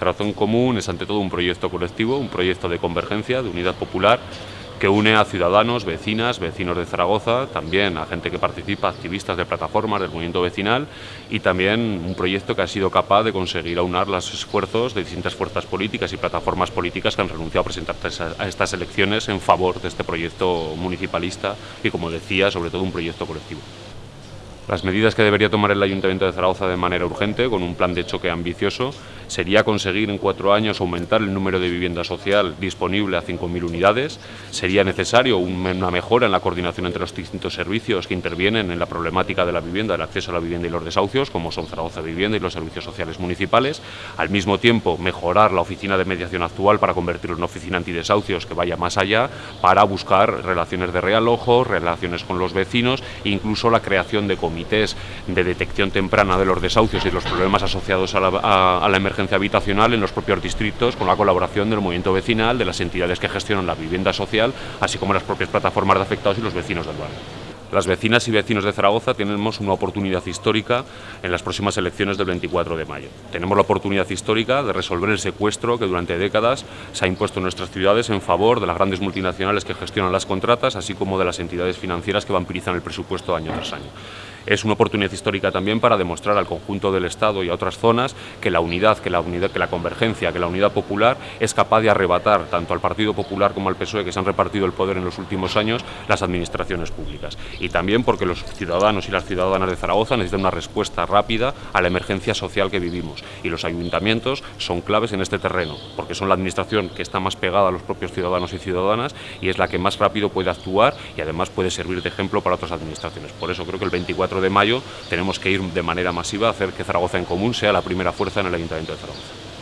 En Común es ante todo un proyecto colectivo, un proyecto de convergencia, de unidad popular, que une a ciudadanos, vecinas, vecinos de Zaragoza, también a gente que participa, activistas de plataformas del movimiento vecinal y también un proyecto que ha sido capaz de conseguir aunar los esfuerzos de distintas fuerzas políticas y plataformas políticas que han renunciado a presentarse a estas elecciones en favor de este proyecto municipalista y, como decía, sobre todo un proyecto colectivo. Las medidas que debería tomar el Ayuntamiento de Zaragoza de manera urgente, con un plan de choque ambicioso, sería conseguir en cuatro años aumentar el número de vivienda social disponible a 5.000 unidades. Sería necesario una mejora en la coordinación entre los distintos servicios que intervienen en la problemática de la vivienda, el acceso a la vivienda y los desahucios, como son Zaragoza Vivienda y los servicios sociales municipales. Al mismo tiempo, mejorar la oficina de mediación actual para convertirlo en una oficina antidesahucios que vaya más allá, para buscar relaciones de realojo, relaciones con los vecinos incluso la creación de comités de detección temprana de los desahucios y los problemas asociados a la, emergencia habitacional en los propios distritos con la colaboración del movimiento vecinal, de las entidades que gestionan la vivienda social, así como las propias plataformas de afectados y los vecinos del barrio. Las vecinas y vecinos de Zaragoza tenemos una oportunidad histórica en las próximas elecciones del 24 de mayo. Tenemos la oportunidad histórica de resolver el secuestro que durante décadas se ha impuesto en nuestras ciudades en favor de las grandes multinacionales que gestionan las contratas, así como de las entidades financieras que vampirizan el presupuesto año tras año. Es una oportunidad histórica también para demostrar al conjunto del Estado y a otras zonas que la unidad, que la unidad, que la convergencia, que la unidad popular es capaz de arrebatar tanto al Partido Popular como al PSOE, que se han repartido el poder en los últimos años, las administraciones públicas. Y también porque los ciudadanos y las ciudadanas de Zaragoza necesitan una respuesta rápida a la emergencia social que vivimos. Y los ayuntamientos son claves en este terreno, porque son la administración que está más pegada a los propios ciudadanos y ciudadanas y es la que más rápido puede actuar y además puede servir de ejemplo para otras administraciones. Por eso creo que el 24 de mayo tenemos que ir de manera masiva a hacer que Zaragoza en Común sea la primera fuerza en el Ayuntamiento de Zaragoza.